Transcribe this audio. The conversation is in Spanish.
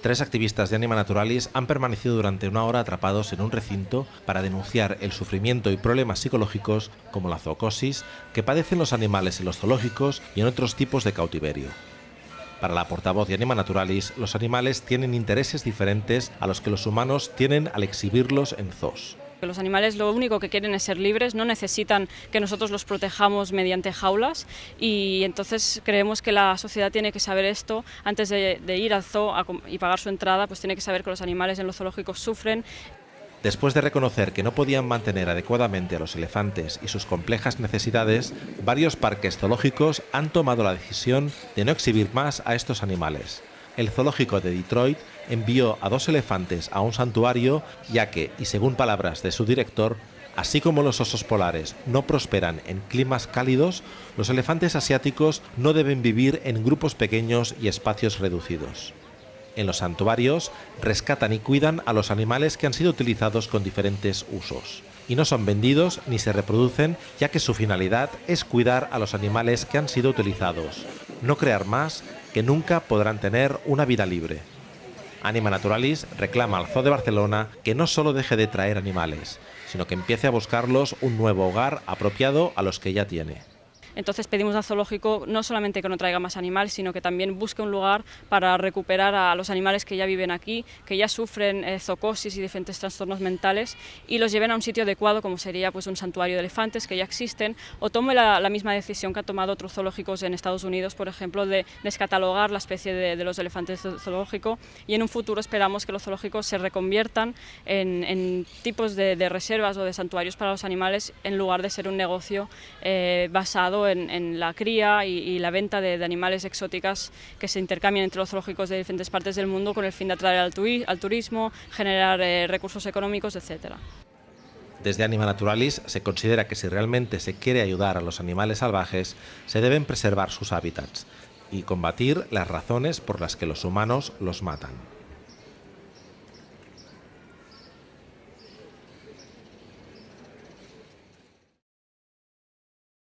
Tres activistas de Anima Naturalis han permanecido durante una hora atrapados en un recinto para denunciar el sufrimiento y problemas psicológicos como la zoocosis que padecen los animales en los zoológicos y en otros tipos de cautiverio. Para la portavoz de Anima Naturalis, los animales tienen intereses diferentes a los que los humanos tienen al exhibirlos en zoos. Los animales lo único que quieren es ser libres, no necesitan que nosotros los protejamos mediante jaulas y entonces creemos que la sociedad tiene que saber esto antes de, ir al zoo y pagar su entrada, pues tiene que saber que los animales en los zoológicos sufren. Después de reconocer que no podían mantener adecuadamente a los elefantes y sus complejas necesidades, varios parques zoológicos han tomado la decisión de no exhibir más a estos animales el zoológico de Detroit envió a dos elefantes a un santuario, ya que, y según palabras de su director, Así como los osos polares no prosperan en climas cálidos, los elefantes asiáticos no deben vivir en grupos pequeños y espacios reducidos. En los santuarios rescatan y cuidan a los animales que han sido utilizados con diferentes usos. Y no son vendidos ni se reproducen, ya que su finalidad es cuidar a los animales que han sido utilizados, no crear más que nunca podrán tener una vida libre. Anima Naturalis reclama al Zoo de Barcelona que no solo deje de traer animales, sino que empiece a buscarlos un nuevo hogar apropiado a los que ya tiene. Entonces pedimos al zoológico no solamente que no traiga más animales, sino que también busque un lugar para recuperar a los animales que ya viven aquí, que ya sufren eh, zoocosis y diferentes trastornos mentales, y los lleven a un sitio adecuado, como sería pues, un santuario de elefantes que ya existen, o tome la, misma decisión que han tomado otros zoológicos en Estados Unidos, por ejemplo, de descatalogar la especie de, los elefantes zoológico, y en un futuro esperamos que los zoológicos se reconviertan en, tipos de, reservas o de santuarios para los animales, en lugar de ser un negocio eh, basado en, la cría y, la venta de, animales exóticas que se intercambian entre los zoológicos de diferentes partes del mundo con el fin de atraer al, turismo, generar eh, recursos económicos, etc. Desde Anima Naturalis se considera que si realmente se quiere ayudar a los animales salvajes, se deben preservar sus hábitats y combatir las razones por las que los humanos los matan.